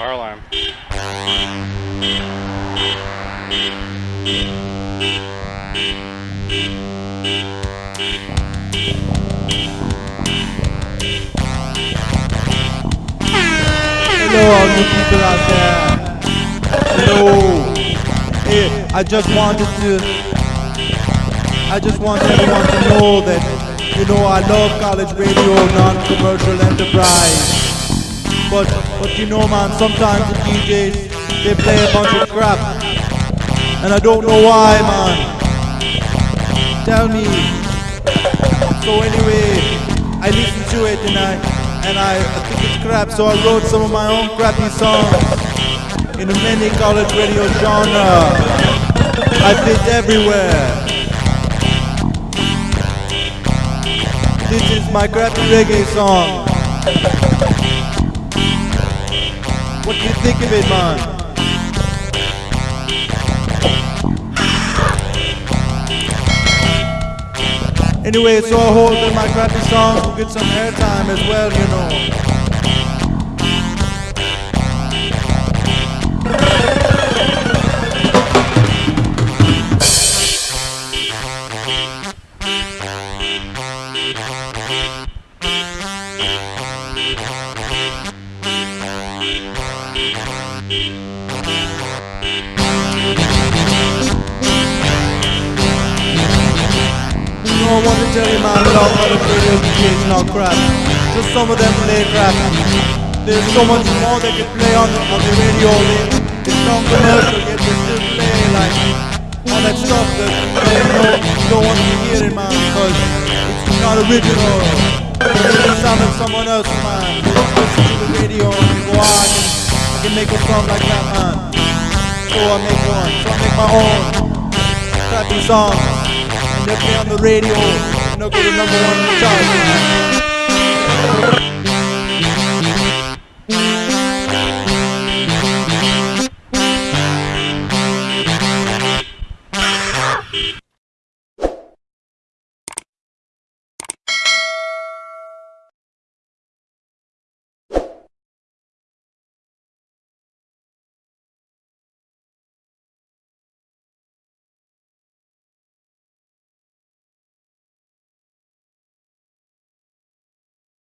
car alarm. Hello, all you people out there. Hello. Hey, I just wanted to. I just want everyone to know that, you know, I love college radio, non-commercial enterprise. But, but you know, man, sometimes the DJs they play a bunch of crap, and I don't know why, man. Tell me. So anyway, I listened to it and I and I, I think it's crap. So I wrote some of my own crappy songs in the many college radio genre. I fit everywhere. This is my crappy reggae song. Of it, man? Anyway, so I that my crappy song will get some airtime as well, you know. I want to tell you, man, a lot of other radio DJs not crap. Just some of them play crap. There's so much more they can play on the, on the radio. It's not commercial, yet they still play like all that stuff that they know you don't want to be hearing, man, because it's not original. It's sounding someone else, man. Can, I can make a song like that, man. So I make one. So I make my own crappy songs. And they play on the radio. And they'll go to number one chart.